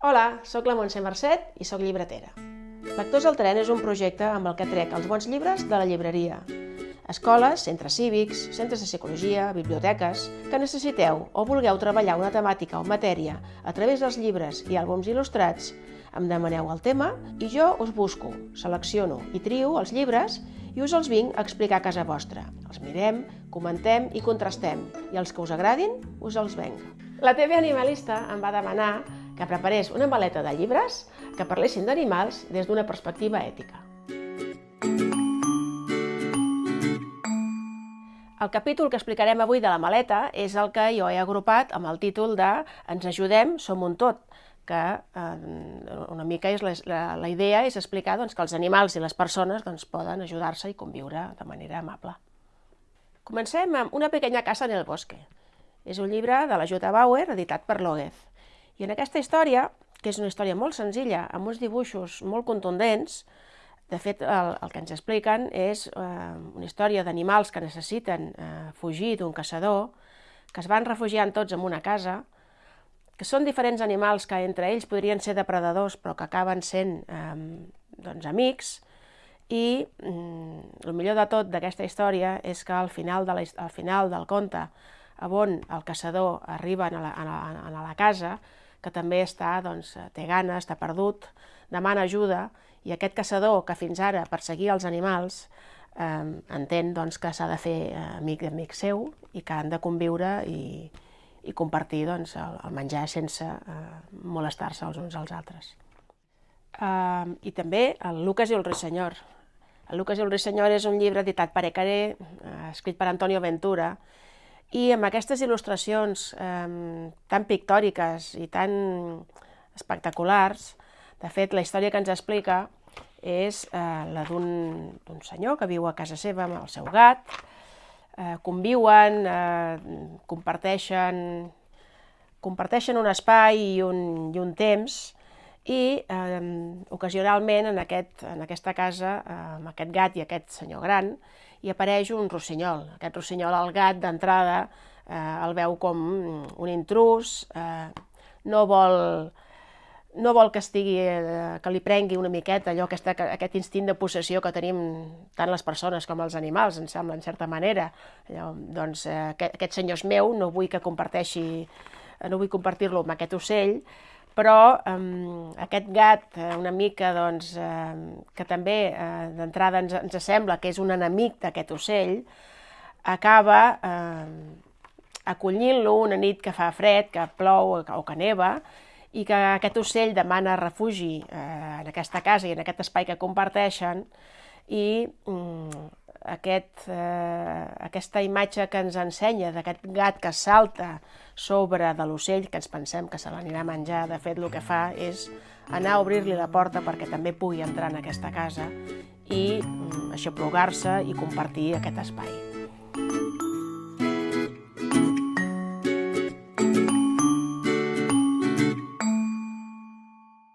Hola, sóc la Montse Mercet i sóc llibretera. Lectors al tren és un projecte amb el que trec els bons llibres de la llibreria. Escoles, centres cívics, centres de psicologia, biblioteques, que necessiteu o vulgueu treballar una temàtica o matèria a través dels llibres i àlbums il·lustrats, em demaneu el tema i jo us busco, selecciono i trio els llibres i us els vinc a explicar a casa vostra. Els mirem, comentem i contrastem i els que us agradin us els venc. La TV Animalista em va demanar que preparés una maleta de llibres que parlessin d'animals des d'una perspectiva ètica. El capítol que explicarem avui de la maleta és el que jo he agrupat amb el títol de Ens ajudem, som un tot, que eh, una mica és la, la, la idea és explicar doncs, que els animals i les persones doncs, poden ajudar-se i conviure de manera amable. Comencem amb Una pequeña casa en el bosque. És un llibre de la J. Bauer, editat per Lóguez. I en aquesta història, que és una història molt senzilla, amb uns dibuixos molt contundents, de fet, el, el que ens expliquen és eh, una història d'animals que necessiten eh, fugir d'un caçador, que es van refugiant tots en una casa, que són diferents animals que entre ells podrien ser depredadors però que acaben sent eh, doncs, amics. I mm, el millor de tot d'aquesta història és que al final, de la, al final del conte on el caçador arriba a la, a la, a la casa, que també està, doncs, té gana, està perdut, demana ajuda, i aquest caçador que fins ara perseguia els animals eh, entén doncs, que s'ha de fer eh, amic d'amic seu i que han de conviure i, i compartir doncs, el, el menjar sense eh, molestar-se els uns als altres. Uh, I també el Lucas i el Ruissenyor. El Lucas i el Ruissenyor és un llibre editat per Ecaré, uh, escrit per Antonio Ventura, i amb aquestes il·lustracions eh, tan pictòriques i tan espectaculars, de fet, la història que ens explica és eh, la d'un senyor que viu a casa seva amb el seu gat, eh, conviuen, eh, comparteixen, comparteixen un espai i un, i un temps i eh, ocasionalment en, aquest, en aquesta casa, eh, amb aquest gat i aquest senyor gran, hi apareix un rossinyol. Aquest rossinyol, el gat, d'entrada, eh, el veu com un intrus, eh, no vol no vol que, estigui, eh, que li prengui una miqueta allò, aquesta, aquest instint de possessió que tenim tant les persones com els animals, em sembla, en certa manera. Allò, doncs eh, aquest, aquest senyor és meu, no vull que comparteixi, no vull compartir-lo amb aquest ocell, però eh, aquest gat una mica doncs, eh, que també eh, d'entrada ens, ens sembla que és un enemic d'aquest ocell, acaba eh, acollint-lo una nit que fa fred, que plou o que neva, i que aquest ocell demana refugi eh, en aquesta casa i en aquest espai que comparteixen i mm, aquest, eh, aquesta imatge que ens ensenya d'aquest gat que salta sobre de l'ocell, que ens pensem que se l'anirà a menjar, de fet el que fa és anar a obrir-li la porta perquè també pugui entrar en aquesta casa i mm, aixoplugar-se i compartir aquest espai.